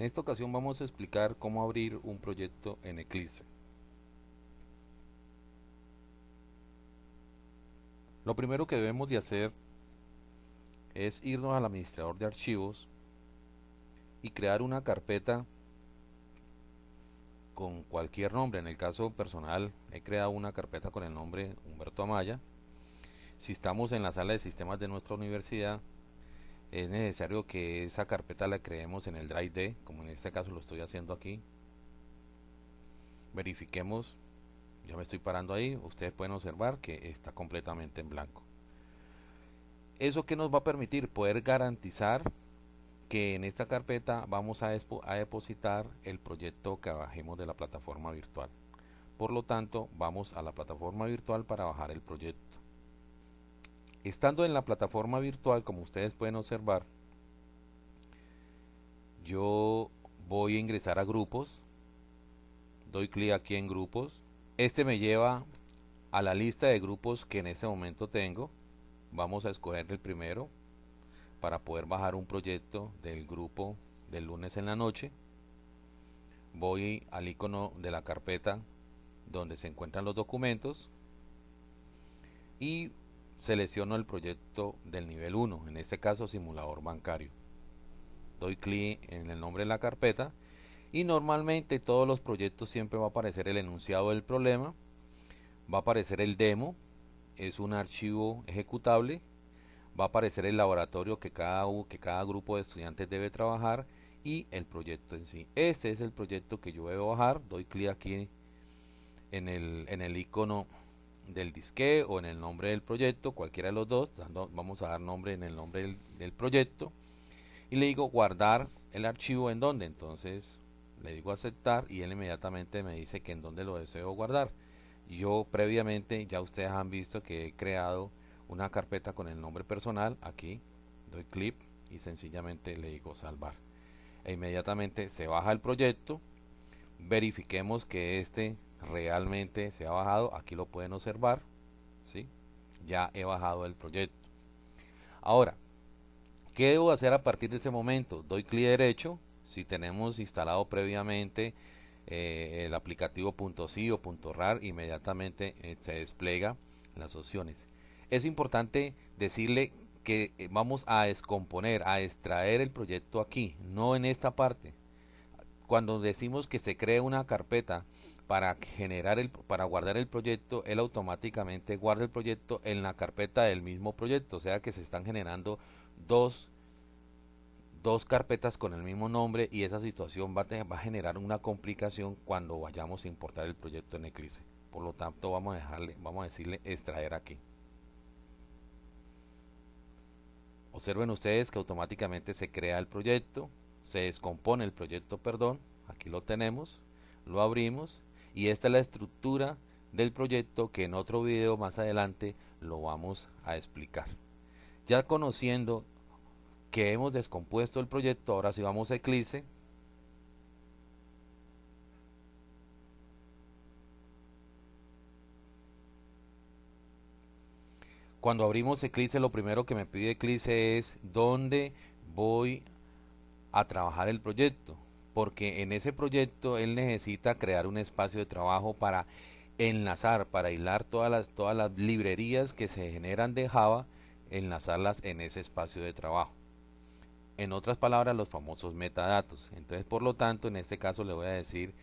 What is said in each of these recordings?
En esta ocasión vamos a explicar cómo abrir un proyecto en Eclipse. Lo primero que debemos de hacer es irnos al administrador de archivos y crear una carpeta con cualquier nombre. En el caso personal he creado una carpeta con el nombre Humberto Amaya. Si estamos en la sala de sistemas de nuestra universidad, es necesario que esa carpeta la creemos en el Drive D, como en este caso lo estoy haciendo aquí. Verifiquemos, ya me estoy parando ahí, ustedes pueden observar que está completamente en blanco. ¿Eso que nos va a permitir? Poder garantizar que en esta carpeta vamos a, a depositar el proyecto que bajemos de la plataforma virtual. Por lo tanto, vamos a la plataforma virtual para bajar el proyecto. Estando en la plataforma virtual, como ustedes pueden observar, yo voy a ingresar a grupos, doy clic aquí en grupos, este me lleva a la lista de grupos que en este momento tengo, vamos a escoger el primero para poder bajar un proyecto del grupo del lunes en la noche, voy al icono de la carpeta donde se encuentran los documentos y selecciono el proyecto del nivel 1, en este caso simulador bancario. Doy clic en el nombre de la carpeta y normalmente todos los proyectos siempre va a aparecer el enunciado del problema, va a aparecer el demo, es un archivo ejecutable, va a aparecer el laboratorio que cada, que cada grupo de estudiantes debe trabajar y el proyecto en sí. Este es el proyecto que yo debo bajar, doy clic aquí en el, en el icono del disque o en el nombre del proyecto, cualquiera de los dos, vamos a dar nombre en el nombre del, proyecto y le digo guardar el archivo en donde, entonces le digo aceptar y él inmediatamente me dice que en donde lo deseo guardar. Yo previamente ya ustedes han visto que he creado una carpeta con el nombre personal, aquí doy clic y sencillamente le digo salvar. E inmediatamente se baja el proyecto, verifiquemos que este realmente se ha bajado aquí lo pueden observar ¿sí? ya he bajado el proyecto ahora ¿qué debo hacer a partir de este momento? doy clic derecho si tenemos instalado previamente eh, el aplicativo .si o .rar inmediatamente eh, se despliega las opciones es importante decirle que eh, vamos a descomponer, a extraer el proyecto aquí, no en esta parte. Cuando decimos que se cree una carpeta para generar el para guardar el proyecto él automáticamente guarda el proyecto en la carpeta del mismo proyecto. O sea que se están generando dos dos carpetas con el mismo nombre y esa situación va a, va a generar una complicación cuando vayamos a importar el proyecto en Eclipse. Por lo tanto vamos a dejarle vamos a decirle extraer aquí. Observen ustedes que automáticamente se crea el proyecto se descompone el proyecto perdón aquí lo tenemos lo abrimos y esta es la estructura del proyecto que en otro video más adelante lo vamos a explicar. Ya conociendo que hemos descompuesto el proyecto, ahora si vamos a Eclipse, cuando abrimos Eclipse lo primero que me pide Eclipse es dónde voy a trabajar el proyecto porque en ese proyecto él necesita crear un espacio de trabajo para enlazar, para hilar todas las, todas las librerías que se generan de Java, enlazarlas en ese espacio de trabajo. En otras palabras, los famosos metadatos. Entonces, por lo tanto, en este caso le voy a decir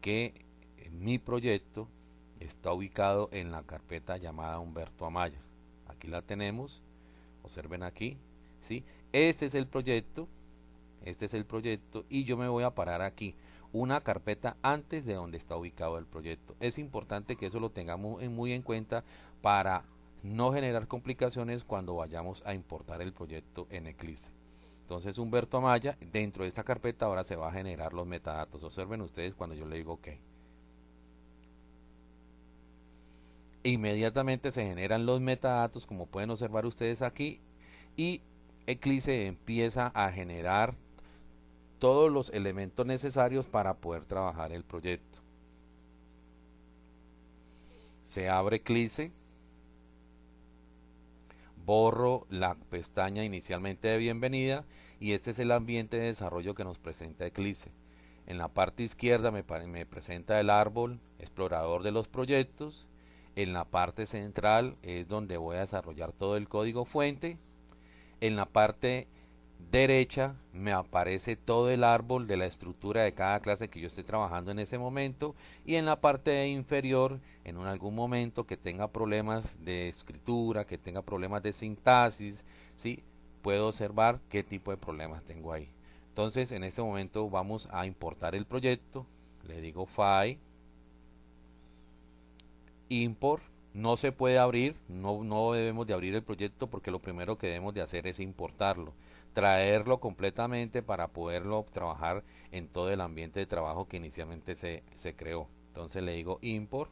que mi proyecto está ubicado en la carpeta llamada Humberto Amaya. Aquí la tenemos, observen aquí, ¿sí? Este es el proyecto este es el proyecto y yo me voy a parar aquí una carpeta antes de donde está ubicado el proyecto. Es importante que eso lo tengamos muy en cuenta para no generar complicaciones cuando vayamos a importar el proyecto en Eclipse. Entonces Humberto Amaya, dentro de esta carpeta ahora se va a generar los metadatos. Observen ustedes cuando yo le digo OK. Inmediatamente se generan los metadatos como pueden observar ustedes aquí y Eclipse empieza a generar todos los elementos necesarios para poder trabajar el proyecto. Se abre Eclipse, borro la pestaña inicialmente de bienvenida y este es el ambiente de desarrollo que nos presenta Eclipse. En la parte izquierda me, me presenta el árbol explorador de los proyectos, en la parte central es donde voy a desarrollar todo el código fuente, en la parte derecha me aparece todo el árbol de la estructura de cada clase que yo esté trabajando en ese momento y en la parte inferior en algún momento que tenga problemas de escritura, que tenga problemas de sintaxis, ¿sí? puedo observar qué tipo de problemas tengo ahí. Entonces en este momento vamos a importar el proyecto, le digo file, import, no se puede abrir, no, no debemos de abrir el proyecto porque lo primero que debemos de hacer es importarlo traerlo completamente para poderlo trabajar en todo el ambiente de trabajo que inicialmente se, se creó. Entonces le digo import.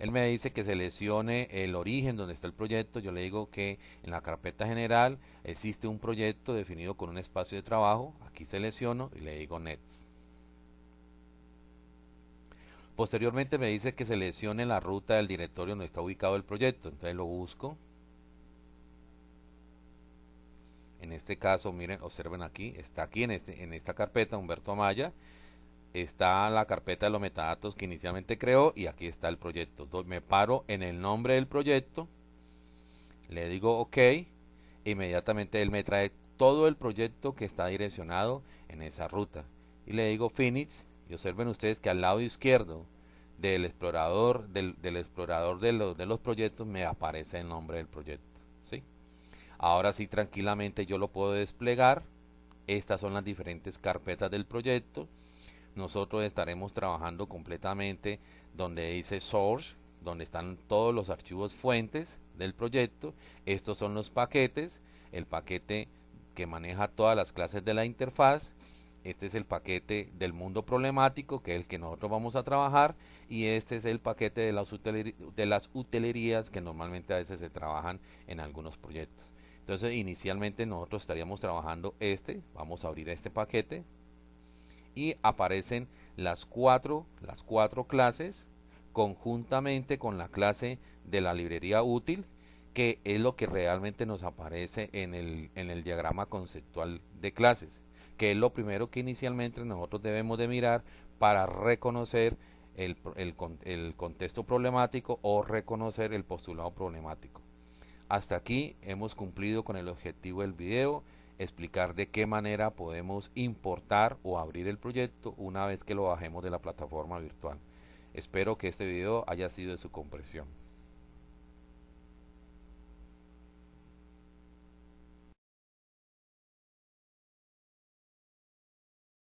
Él me dice que seleccione el origen donde está el proyecto. Yo le digo que en la carpeta general existe un proyecto definido con un espacio de trabajo. Aquí selecciono y le digo next. Posteriormente me dice que seleccione la ruta del directorio donde está ubicado el proyecto. Entonces lo busco. En este caso, miren, observen aquí, está aquí en, este, en esta carpeta Humberto Amaya, está la carpeta de los metadatos que inicialmente creó y aquí está el proyecto. Me paro en el nombre del proyecto, le digo OK, e inmediatamente él me trae todo el proyecto que está direccionado en esa ruta. Y le digo Finish, y observen ustedes que al lado izquierdo del explorador, del, explorador de los, de los proyectos me aparece el nombre del proyecto. Ahora sí, tranquilamente yo lo puedo desplegar. Estas son las diferentes carpetas del proyecto. Nosotros estaremos trabajando completamente donde dice source, donde están todos los archivos fuentes del proyecto. Estos son los paquetes, el paquete que maneja todas las clases de la interfaz. Este es el paquete del mundo problemático, que es el que nosotros vamos a trabajar. Y este es el paquete de las, utilerías que normalmente a veces se trabajan en algunos proyectos. Entonces inicialmente nosotros estaríamos trabajando este, vamos a abrir este paquete y aparecen las cuatro, las cuatro clases conjuntamente con la clase de la librería útil que es lo que realmente nos aparece en el, en el diagrama conceptual de clases que es lo primero que inicialmente nosotros debemos de mirar para reconocer el, el, el contexto problemático o reconocer el postulado problemático. Hasta aquí hemos cumplido con el objetivo del video, explicar de qué manera podemos importar o abrir el proyecto una vez que lo bajemos de la plataforma virtual. Espero que este video haya sido de su comprensión.